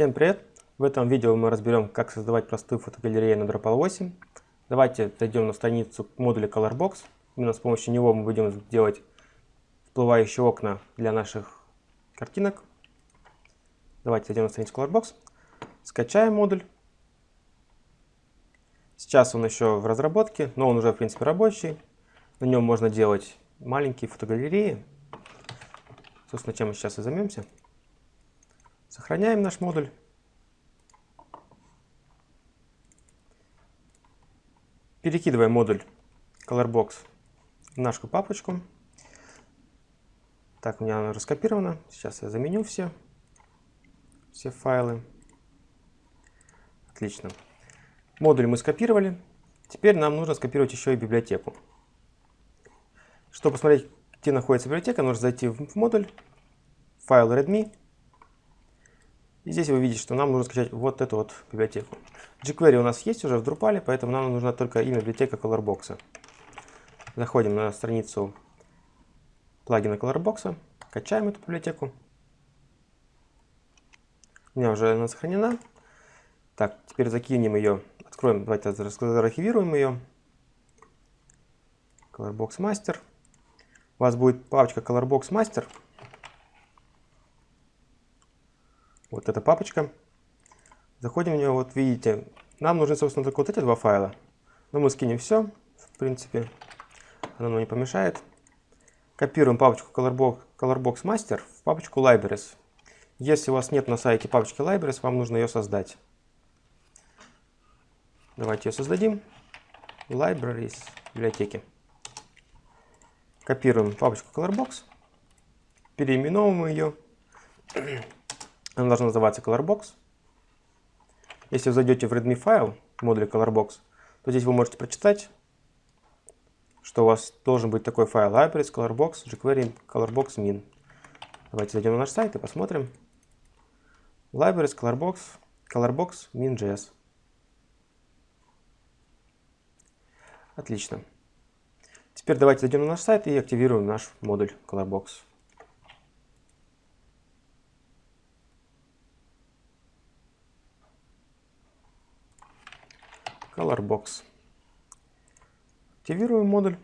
Всем привет! В этом видео мы разберем, как создавать простую фотогалерею на Drupal 8. Давайте зайдем на страницу модуля Colorbox. Именно с помощью него мы будем делать всплывающие окна для наших картинок. Давайте зайдем на страницу Colorbox, скачаем модуль. Сейчас он еще в разработке, но он уже в принципе рабочий. На нем можно делать маленькие фотогалереи. Собственно, чем мы сейчас и займемся. Сохраняем наш модуль. Перекидываем модуль Colorbox в нашу папочку. Так, у меня она раскопирована. Сейчас я заменю все, все файлы. Отлично. Модуль мы скопировали. Теперь нам нужно скопировать еще и библиотеку. Чтобы посмотреть, где находится библиотека, нужно зайти в модуль, файл readme, и здесь вы видите, что нам нужно скачать вот эту вот библиотеку. jQuery у нас есть уже в Drupal, поэтому нам нужна только имя библиотека Colorbox. Заходим на страницу плагина Colorbox, качаем эту библиотеку. У меня уже она сохранена. Так, теперь закинем ее, откроем, давайте заархивируем ее. Colorbox Master. У вас будет папочка Colorbox Master. Вот эта папочка. Заходим в нее, вот видите, нам нужны, собственно, только вот эти два файла. Но мы скинем все, в принципе, оно нам не помешает. Копируем папочку Colorbox, Colorbox Master в папочку Libraries. Если у вас нет на сайте папочки Libraries, вам нужно ее создать. Давайте ее создадим. Libraries, библиотеки. Копируем папочку Colorbox, переименовываем ее она должна называться Colorbox. Если вы зайдете в readme файл модуля Colorbox, то здесь вы можете прочитать, что у вас должен быть такой файл libraries, colorbox, jQuery, colorbox min. Давайте зайдем на наш сайт и посмотрим. Libraries, colorbox, colorbox min.js. Отлично. Теперь давайте зайдем на наш сайт и активируем наш модуль colorbox. Colorbox. Активируем модуль.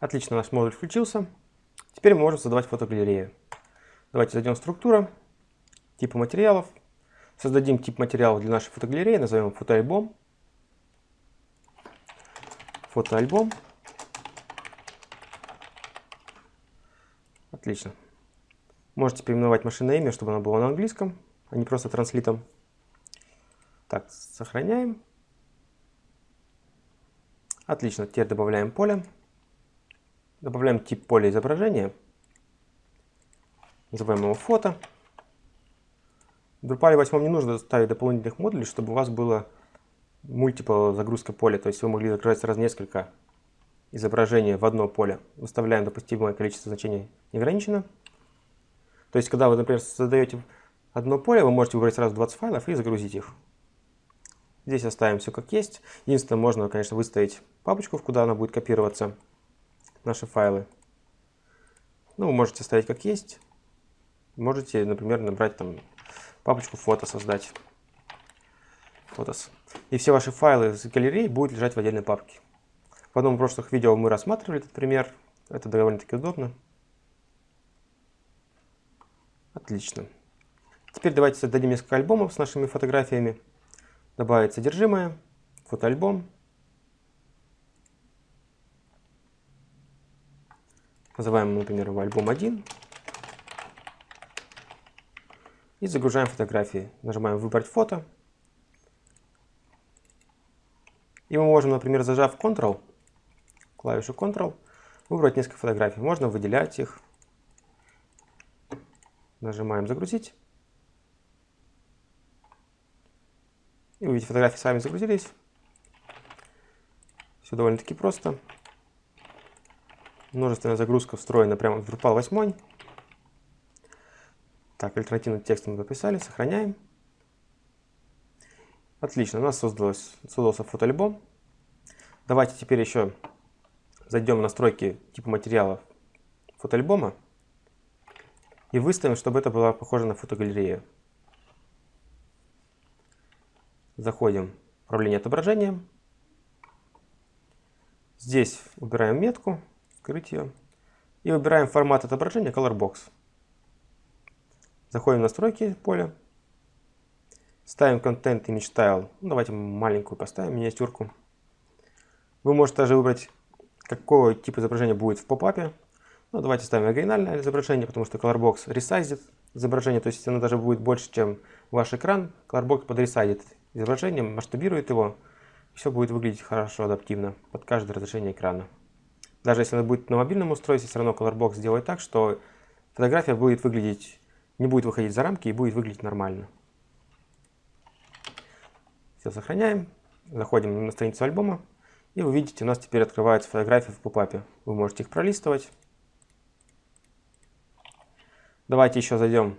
Отлично, наш модуль включился. Теперь мы можем создавать фотогалерею. Давайте зайдем в структура, типы материалов. Создадим тип материалов для нашей фотогалереи, назовем фотоальбом. Фотоальбом. Отлично. Можете переименовать машинное имя, чтобы оно было на английском, а не просто транслитом. Так, сохраняем. Отлично, теперь добавляем поле. Добавляем тип поля изображения. Называем его фото. В Drupal 8 не нужно ставить дополнительных модулей, чтобы у вас было мультипл загрузка поля. То есть вы могли загружать сразу несколько изображений в одно поле. Выставляем допустимое количество значений неограниченно. То есть, когда вы, например, создаете одно поле, вы можете выбрать сразу 20 файлов и загрузить их. Здесь оставим все как есть. Единственное, можно, конечно, выставить папочку, куда она будет копироваться, наши файлы. Ну, вы можете оставить как есть. Можете, например, набрать там папочку фото создать. Фотос. И все ваши файлы из галереи будут лежать в отдельной папке. В одном из прошлых видео мы рассматривали этот пример. Это довольно-таки удобно. Отлично. Теперь давайте создадим несколько альбомов с нашими фотографиями. Добавить содержимое, фотоальбом. Называем, например, его альбом 1. И загружаем фотографии. Нажимаем «Выбрать фото». И мы можем, например, зажав Ctrl, клавишу Ctrl, выбрать несколько фотографий. Можно выделять их, Нажимаем «Загрузить». И увидите, фотографии сами загрузились. Все довольно-таки просто. Множественная загрузка встроена прямо в Drupal 8. Так, альтернативный текст мы записали, сохраняем. Отлично, у нас создалось, создался фотоальбом. Давайте теперь еще зайдем в настройки типа материалов фотоальбома. И выставим, чтобы это было похоже на фотогалерею. Заходим в управление отображением. Здесь убираем метку, скрыть ее. И выбираем формат отображения Colorbox. Заходим в настройки поля. Ставим Content Image Style. Ну, давайте маленькую поставим, миниатюрку. Вы можете даже выбрать, какой тип изображения будет в попапе. Ну, давайте ставим оригинальное изображение, потому что Colorbox ресайзит изображение, то есть оно даже будет больше, чем ваш экран. Colorbox подресайдит изображение, масштабирует его, все будет выглядеть хорошо, адаптивно под каждое разрешение экрана. Даже если оно будет на мобильном устройстве, все равно Colorbox сделает так, что фотография будет выглядеть, не будет выходить за рамки и будет выглядеть нормально. Все сохраняем, заходим на страницу альбома, и вы видите, у нас теперь открываются фотографии в попапе. Вы можете их пролистывать. Давайте еще зайдем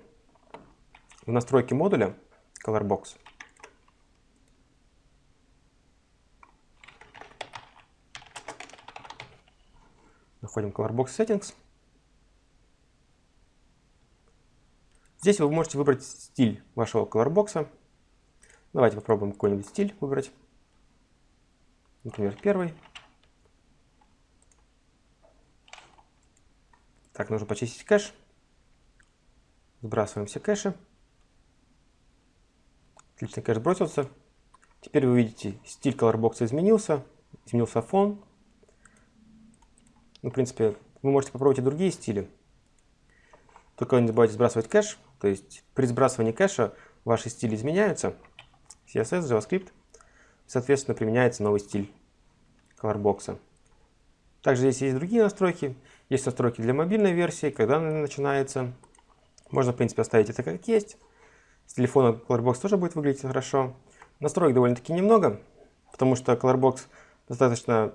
в настройки модуля Colorbox. Заходим в Colorbox Settings. Здесь вы можете выбрать стиль вашего Colorbox. Давайте попробуем какой-нибудь стиль выбрать. Например, первый. Так, нужно почистить кэш. Сбрасываем все кэши. Отлично, кэш бросился. Теперь вы видите, стиль Colorbox изменился. Изменился фон. Ну, в принципе, вы можете попробовать и другие стили. Только не забывайте сбрасывать кэш. То есть при сбрасывании кэша ваши стили изменяются. CSS, JavaScript. Соответственно, применяется новый стиль Colorbox. Также здесь есть другие настройки. Есть настройки для мобильной версии, когда она начинается. Можно, в принципе, оставить это как есть. С телефона Colorbox тоже будет выглядеть хорошо. Настроек довольно-таки немного, потому что Colorbox достаточно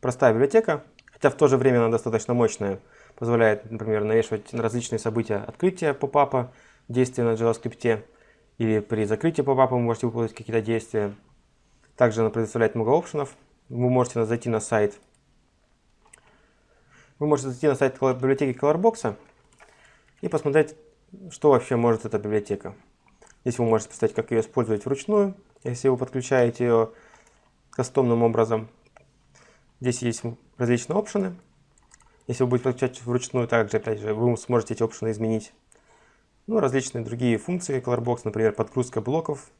простая библиотека. Хотя в то же время она достаточно мощная. Позволяет, например, навешивать на различные события открытия попапа, действия на JavaScript. Или при закрытии попапа вы можете выполнить какие-то действия. Также она предоставляет много опшенов. Вы можете зайти на сайт. Вы можете зайти на сайт библиотеки Colorbox и посмотреть, что вообще может эта библиотека. Здесь вы можете поставить, как ее использовать вручную, если вы подключаете ее кастомным образом. Здесь есть различные опшены. Если вы будете подключать вручную, также, опять же, вы сможете эти опшены изменить. Ну, различные другие функции Colorbox, например, подгрузка блоков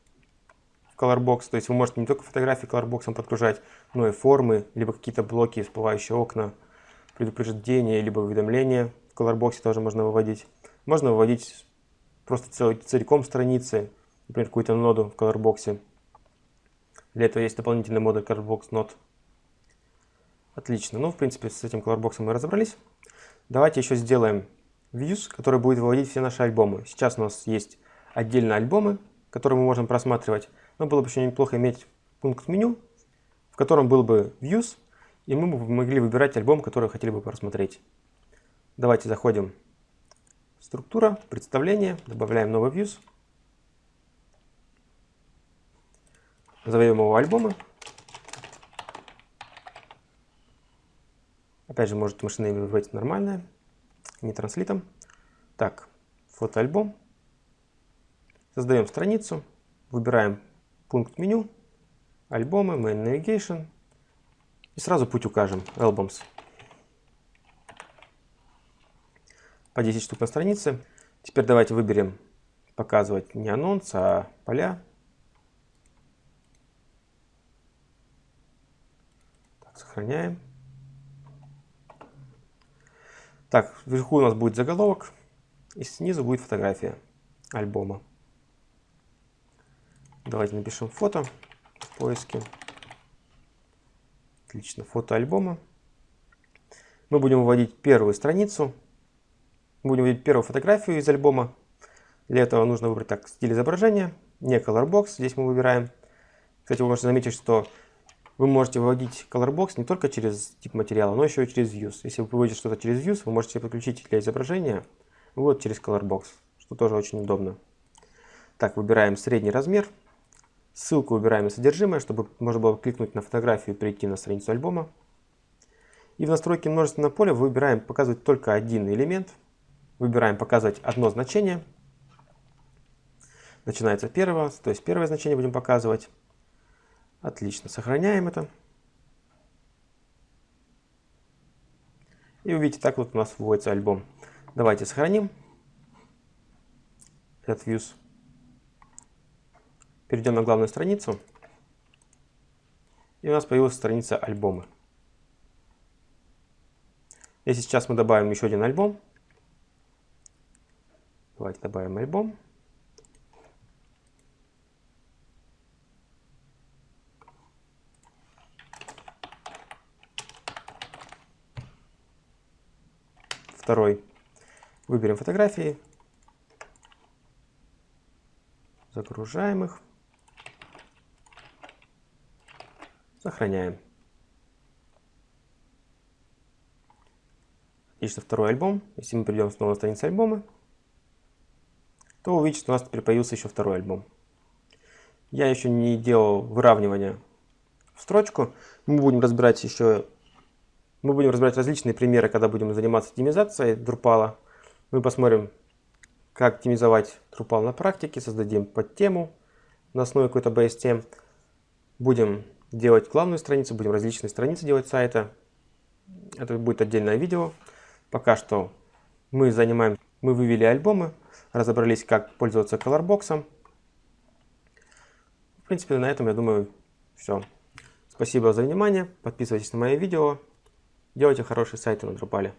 в Colorbox. То есть вы можете не только фотографии Colorbox подгружать, но и формы, либо какие-то блоки, всплывающие окна, предупреждения, либо уведомления в Colorbox тоже можно выводить. Можно выводить просто целиком страницы, например, какую-то ноду в Colorbox. Для этого есть дополнительный модуль Colorbox Node. Отлично. Ну, в принципе, с этим Colorbox мы разобрались. Давайте еще сделаем views, который будет выводить все наши альбомы. Сейчас у нас есть отдельно альбомы, которые мы можем просматривать. Но было бы еще неплохо иметь пункт меню, в котором был бы views, и мы бы могли выбирать альбом, который хотели бы просмотреть. Давайте заходим в структура, представление, добавляем новый views. Назовем его альбомы. Опять же, может машина выбрать нормальное, не транслитом. Так, фотоальбом. Создаем страницу, выбираем пункт меню, альбомы, main navigation. И сразу путь укажем, albums. По 10 штук на странице. Теперь давайте выберем показывать не анонс, а поля. Так, сохраняем. Так, вверху у нас будет заголовок, и снизу будет фотография альбома. Давайте напишем фото в поиске. Отлично, фото альбома. Мы будем вводить первую страницу. Будем вводить первую фотографию из альбома. Для этого нужно выбрать так стиль изображения, не colorbox. Здесь мы выбираем. Кстати, вы можете заметить, что вы можете выводить Colorbox не только через тип материала, но еще и через Views. Если вы выводите что-то через Views, вы можете подключить для изображения вот через Colorbox, что тоже очень удобно. Так, выбираем средний размер. Ссылку выбираем на содержимое, чтобы можно было кликнуть на фотографию и перейти на страницу альбома. И в настройке множественного поля выбираем показывать только один элемент. Выбираем показывать одно значение. Начинается первое, то есть первое значение будем показывать. Отлично, сохраняем это. И увидите, так вот у нас вводится альбом. Давайте сохраним этот views. Перейдем на главную страницу. И у нас появилась страница альбомы. Если сейчас мы добавим еще один альбом, давайте добавим альбом. Второй. Выберем фотографии. Загружаем их. Сохраняем. Отлично, второй альбом. Если мы перейдем снова на страницу альбома, то увидите, что у нас теперь появился еще второй альбом. Я еще не делал выравнивания в строчку. Мы будем разбирать еще, мы будем разбирать различные примеры, когда будем заниматься оптимизацией Drupal. Мы посмотрим, как оптимизовать Drupal на практике, создадим подтему на основе какой-то тем. Будем делать главную страницу, будем различные страницы делать сайта. Это будет отдельное видео. Пока что мы занимаем, мы вывели альбомы, разобрались, как пользоваться Colorbox. В принципе, на этом, я думаю, все. Спасибо за внимание, подписывайтесь на мои видео, делайте хорошие сайты на Drupal.